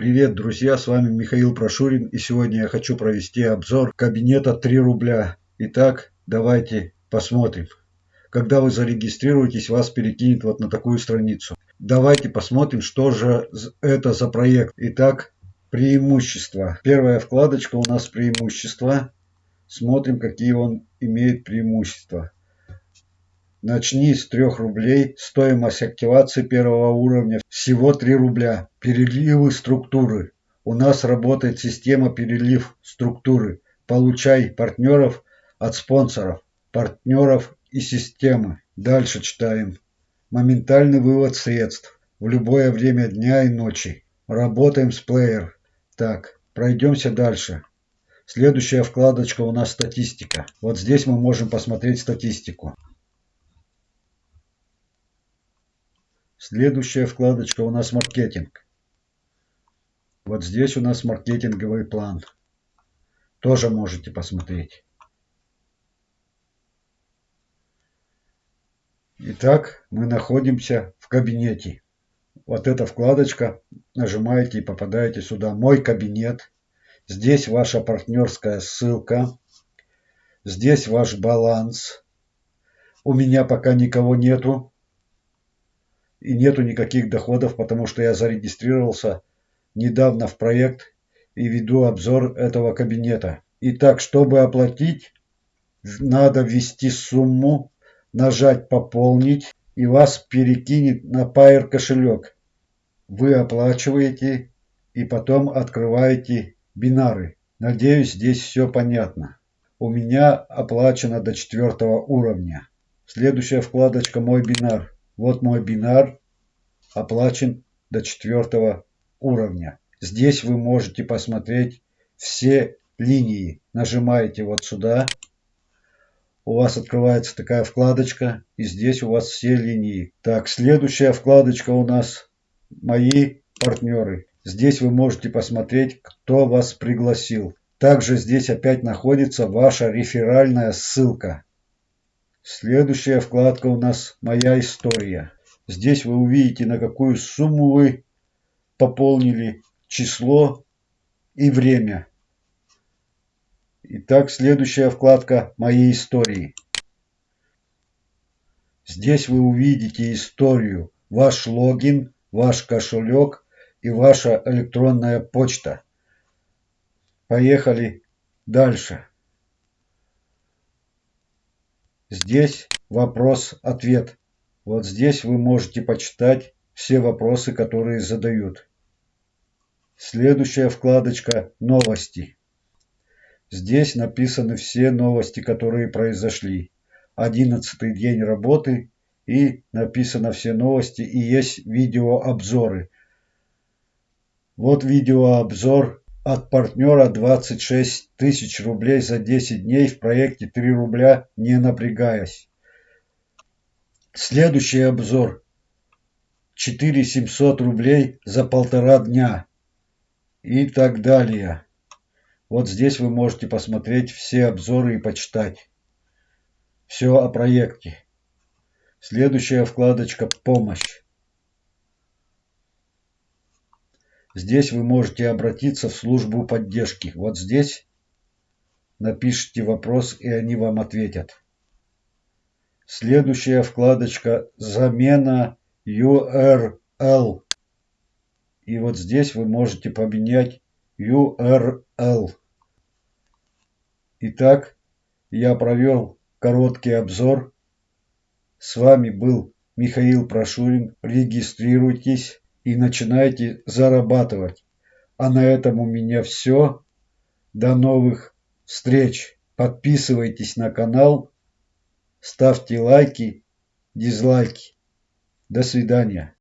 Привет, друзья, с вами Михаил Прошурин и сегодня я хочу провести обзор кабинета 3 рубля. Итак, давайте посмотрим. Когда вы зарегистрируетесь, вас перекинет вот на такую страницу. Давайте посмотрим, что же это за проект. Итак, преимущества. Первая вкладочка у нас преимущества. Смотрим, какие он имеет преимущества. Начни с 3 рублей. Стоимость активации первого уровня всего 3 рубля. Переливы структуры. У нас работает система перелив структуры. Получай партнеров от спонсоров, партнеров и системы. Дальше читаем. Моментальный вывод средств в любое время дня и ночи. Работаем с плеер. Так, пройдемся дальше. Следующая вкладочка у нас статистика. Вот здесь мы можем посмотреть статистику. Следующая вкладочка у нас маркетинг. Вот здесь у нас маркетинговый план. Тоже можете посмотреть. Итак, мы находимся в кабинете. Вот эта вкладочка, нажимаете и попадаете сюда. Мой кабинет. Здесь ваша партнерская ссылка. Здесь ваш баланс. У меня пока никого нету и нету никаких доходов, потому что я зарегистрировался недавно в проект и веду обзор этого кабинета. Итак, чтобы оплатить, надо ввести сумму, нажать «Пополнить» и вас перекинет на Pair кошелек. Вы оплачиваете и потом открываете бинары. Надеюсь, здесь все понятно. У меня оплачено до четвертого уровня. Следующая вкладочка «Мой бинар». Вот мой бинар оплачен до четвертого уровня. Здесь вы можете посмотреть все линии. Нажимаете вот сюда. У вас открывается такая вкладочка. И здесь у вас все линии. Так, следующая вкладочка у нас «Мои партнеры». Здесь вы можете посмотреть, кто вас пригласил. Также здесь опять находится ваша реферальная ссылка. Следующая вкладка у нас «Моя история». Здесь вы увидите, на какую сумму вы пополнили, число и время. Итак, следующая вкладка «Мои истории». Здесь вы увидите историю, ваш логин, ваш кошелек и ваша электронная почта. Поехали дальше. Здесь вопрос-ответ. Вот здесь вы можете почитать все вопросы, которые задают. Следующая вкладочка «Новости». Здесь написаны все новости, которые произошли. Одиннадцатый день работы и написано все новости и есть видеообзоры. Вот видеообзор от партнера 26 тысяч рублей за 10 дней в проекте 3 рубля не напрягаясь. Следующий обзор. 4700 рублей за полтора дня. И так далее. Вот здесь вы можете посмотреть все обзоры и почитать. Все о проекте. Следующая вкладочка «Помощь». Здесь вы можете обратиться в службу поддержки. Вот здесь напишите вопрос, и они вам ответят. Следующая вкладочка «Замена URL». И вот здесь вы можете поменять URL. Итак, я провел короткий обзор. С вами был Михаил Прошурин. Регистрируйтесь и начинайте зарабатывать. А на этом у меня все. До новых встреч. Подписывайтесь на канал, ставьте лайки, дизлайки. До свидания.